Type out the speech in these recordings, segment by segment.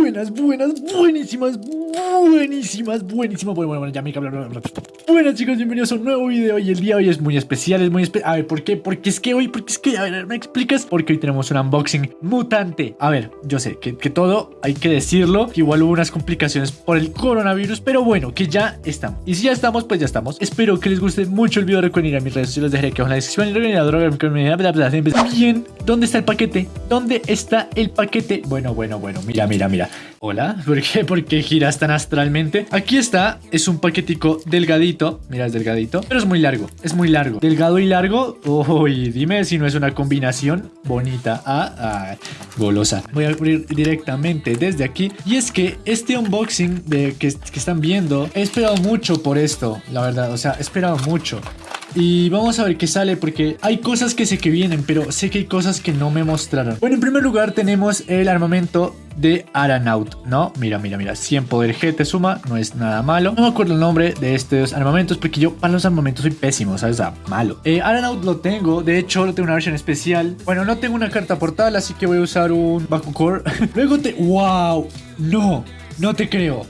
buenas, buenas, buenísimas, buenísimas, buenísimas. Bueno, bueno, bueno, ya me cabrón. Buenas chicos, bienvenidos a un nuevo video y el día de hoy es muy especial, es muy especial. A ver, ¿por qué? Porque es que hoy, porque es que, a ver, ¿me explicas? Porque hoy tenemos un unboxing mutante. A ver, yo sé que, que todo hay que decirlo, que igual hubo unas complicaciones por el coronavirus, pero bueno, que ya estamos. Y si ya estamos, pues ya estamos. Espero que les guste mucho el video, recuerden ir a mis redes sociales, dejaré abajo en la descripción y recuerden a droga, Bien, ¿dónde está el paquete? ¿Dónde está el paquete? Bueno, bueno, bueno, mira, mira, mira. Hola, ¿por qué? ¿Por qué giras tan astralmente? Aquí está, es un paquetico delgadito. Mira, es delgadito, pero es muy largo, es muy largo. Delgado y largo. Uy, dime si no es una combinación bonita. Ah, ah, golosa. Voy a abrir directamente desde aquí. Y es que este unboxing de que, que están viendo, he esperado mucho por esto, la verdad. O sea, he esperado mucho. Y vamos a ver qué sale porque hay cosas que sé que vienen, pero sé que hay cosas que no me mostraron. Bueno, en primer lugar tenemos el armamento de Aranaut, ¿no? Mira, mira, mira, 100 poder G te suma, no es nada malo. No me acuerdo el nombre de estos armamentos porque yo para los armamentos soy pésimo, ¿sabes? O sea, malo. Eh, Aranaut lo tengo, de hecho lo tengo una versión especial. Bueno, no tengo una carta portal, así que voy a usar un Bakucore. Luego te... ¡Wow! No, no te creo.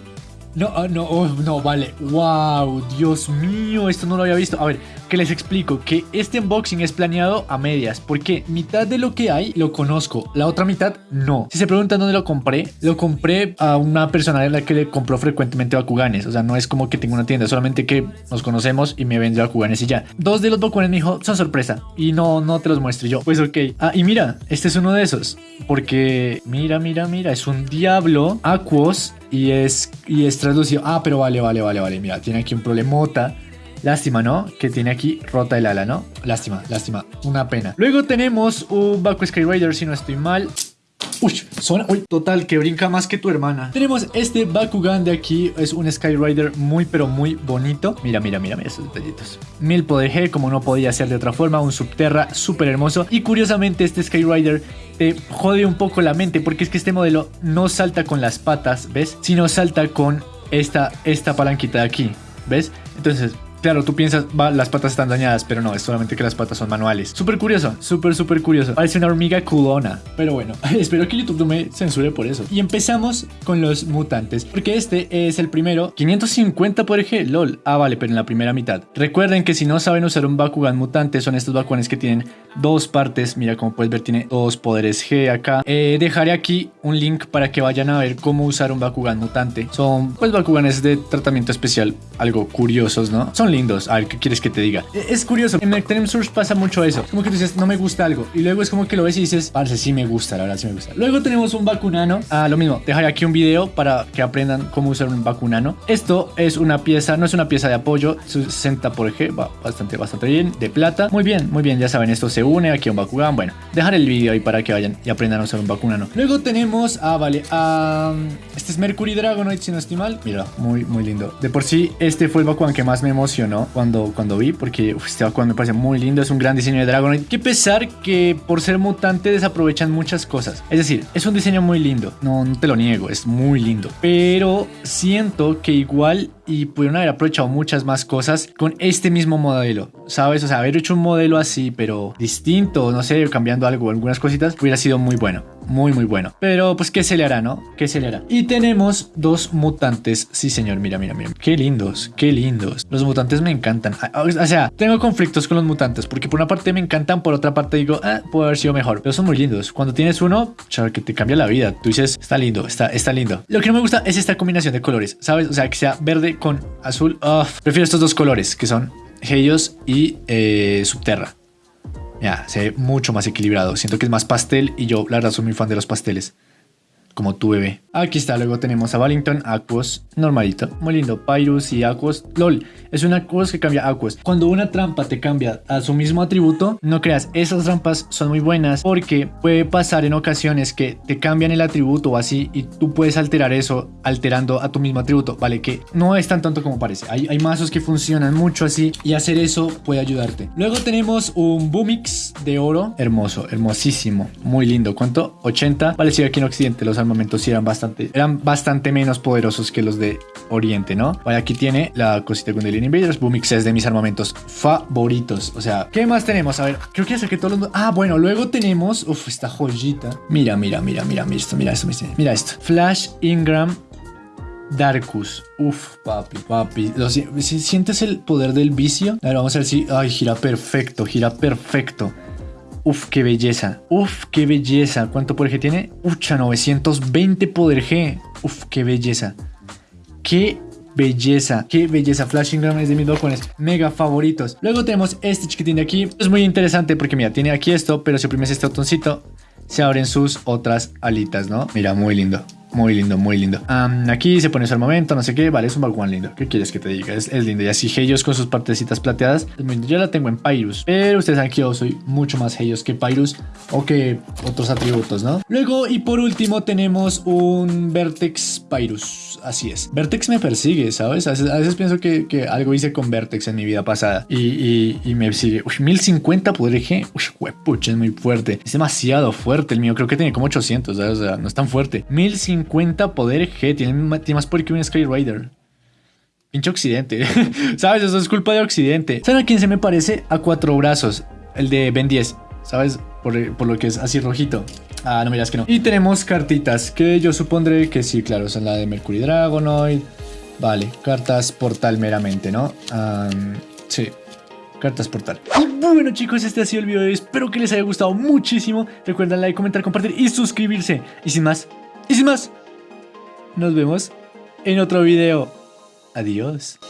No, ah, no, oh, no, vale. Wow, Dios mío, esto no lo había visto. A ver, que les explico que este unboxing es planeado a medias, porque mitad de lo que hay lo conozco, la otra mitad no. Si se preguntan dónde lo compré, lo compré a una persona de la que le compró frecuentemente Bakuganes, o sea, no es como que tengo una tienda, solamente que nos conocemos y me vende Bakuganes y ya. Dos de los Bakuganes me dijo, son sorpresa, y no, no te los muestro yo. Pues ok. Ah, y mira, este es uno de esos, porque mira, mira, mira, es un Diablo Aquos y es, y es traducido. Ah, pero vale, vale, vale, vale, mira, tiene aquí un problemota. Lástima, ¿no? Que tiene aquí rota el ala, ¿no? Lástima, lástima. Una pena. Luego tenemos un Baku Skyrider, si no estoy mal. Uy, suena, uy, total, que brinca más que tu hermana. Tenemos este Bakugan de aquí, es un Skyrider muy pero muy bonito. Mira, mira, mira, mira esos detallitos. Mil poder como no podía ser de otra forma, un Subterra súper hermoso. Y curiosamente este Skyrider te jode un poco la mente porque es que este modelo no salta con las patas, ¿ves? Sino salta con esta, esta palanquita de aquí, ¿ves? Entonces Claro, tú piensas, va, las patas están dañadas, pero no, es solamente que las patas son manuales. Súper curioso, súper, súper curioso. Parece una hormiga culona. Pero bueno, espero que YouTube no me censure por eso. Y empezamos con los mutantes, porque este es el primero. 550 por G, lol. Ah, vale, pero en la primera mitad. Recuerden que si no saben usar un Bakugan mutante, son estos Bakuganes que tienen dos partes. Mira, como puedes ver, tiene dos poderes G acá. Eh, dejaré aquí un link para que vayan a ver cómo usar un Bakugan mutante. Son, pues, Bakuganes de tratamiento especial, algo curiosos, ¿no? Son lindos. A ver, ¿qué quieres que te diga? E, es curioso. En Nectarium Source pasa mucho eso. Como que tú dices, no me gusta algo. Y luego es como que lo ves y dices, parece, sí me gusta, la verdad, sí me gusta. Luego tenemos un vacunano. Ah, lo mismo. Dejaré aquí un video para que aprendan cómo usar un vacunano. Esto es una pieza, no es una pieza de apoyo. 60 por G, va bastante, bastante bien. De plata. Muy bien, muy bien. Ya saben, esto se une aquí a un Bakugan. Bueno, dejar el video ahí para que vayan y aprendan a usar un vacunano. Luego tenemos, ah, vale, ah, este es Mercury Dragonoid, si no estoy mal. Mira, muy, muy lindo. De por sí, este fue el Bakugan que más me emocionó cuando, cuando vi, porque este Bakugan me parece muy lindo, es un gran diseño de Dragonite. Que pesar que por ser mutante desaprovechan muchas cosas. Es decir, es un diseño muy lindo, no te lo niego, es muy lindo. Pero siento que igual y pudieron haber aprovechado muchas más cosas con este mismo modelo, ¿sabes? O sea, haber hecho un modelo así, pero distinto, no sé, cambiando algo, algunas cositas, hubiera sido muy bueno muy muy bueno. Pero pues qué se le hará, ¿no? ¿Qué se le hará? Y tenemos dos mutantes. Sí, señor, mira, mira, mira. Qué lindos, qué lindos. Los mutantes me encantan. Ah, o sea, tengo conflictos con los mutantes porque por una parte me encantan, por otra parte digo, ah, puede haber sido mejor. Pero son muy lindos. Cuando tienes uno, chaval, que te cambia la vida. Tú dices, está lindo, está, está lindo. Lo que no me gusta es esta combinación de colores, ¿sabes? O sea, que sea verde con azul. prefiero estos dos colores que son Helios y eh, Subterra. Ya, se ve mucho más equilibrado. Siento que es más pastel y yo, la verdad, soy muy fan de los pasteles como tu bebé. Aquí está, luego tenemos a Wallington, Aquos, normalito, muy lindo, Pyrus y Aquos, LOL, es una Aquos que cambia Aquos. Cuando una trampa te cambia a su mismo atributo, no creas, esas trampas son muy buenas porque puede pasar en ocasiones que te cambian el atributo o así y tú puedes alterar eso alterando a tu mismo atributo, ¿vale? Que no es tan tonto como parece, hay, hay mazos que funcionan mucho así y hacer eso puede ayudarte. Luego tenemos un Boomix de oro, hermoso, hermosísimo, muy lindo, ¿cuánto? 80, vale, si aquí en Occidente los armamentos sí eran bastante eran bastante menos poderosos que los de Oriente, ¿no? Vale, aquí tiene la cosita con el Invaders. Boomix es de mis armamentos favoritos. O sea, ¿qué más tenemos? A ver, creo que que todos los... Ah, bueno, luego tenemos... Uf, esta joyita. Mira, mira, mira, mira, mira esto, mira esto, mira esto. Flash Ingram Darkus. Uf, papi, papi. si ¿Sientes el poder del vicio? A ver, vamos a ver si... Ay, gira perfecto, gira perfecto. Uf, qué belleza. Uf, qué belleza. ¿Cuánto poder G tiene? Ucha, 920 poder G. Uf, qué belleza. Qué belleza, qué belleza. Flashing Gram es de mis balcones mega favoritos. Luego tenemos este chiquitín de aquí. Es muy interesante porque mira, tiene aquí esto, pero si oprimes este botoncito, se abren sus otras alitas, ¿no? Mira, muy lindo. Muy lindo, muy lindo. aquí se pone su armamento, no sé qué. Vale, es un balcón lindo. ¿Qué quieres que te diga? Es, lindo. Y así Helios con sus partecitas plateadas. Yo la tengo en Pyrus. Pero ustedes saben que yo soy mucho más Helios que Pyrus o que otros atributos, ¿no? Luego, y por último, tenemos un Vertex Pyrus. Así es. Vertex me persigue, ¿sabes? A veces, pienso que, algo hice con Vertex en mi vida pasada. Y, me sigue. Uy, 1050 poder G. Uy, pucha, es muy fuerte. Es demasiado fuerte el mío. Creo que tiene como 800, ¿sabes? O sea, no es tan fuerte. 1050 50 poder G. Tiene, más poder que un Sky Rider. Pinche Occidente. ¿Sabes? Eso es culpa de Occidente. ¿Saben a quién se me parece? A cuatro brazos. El de Ben 10. ¿Sabes? Por, lo que es así rojito. Ah, no miras que no. Y tenemos cartitas que yo supondré que sí, claro, son la de Mercury Dragonoid. Vale, cartas portal meramente, ¿no? sí, cartas portal. Y bueno chicos, este ha sido el video de hoy. Espero que les haya gustado muchísimo. Recuerden like, comentar, compartir y suscribirse. Y sin más, y sin más, nos vemos en otro video. Adiós.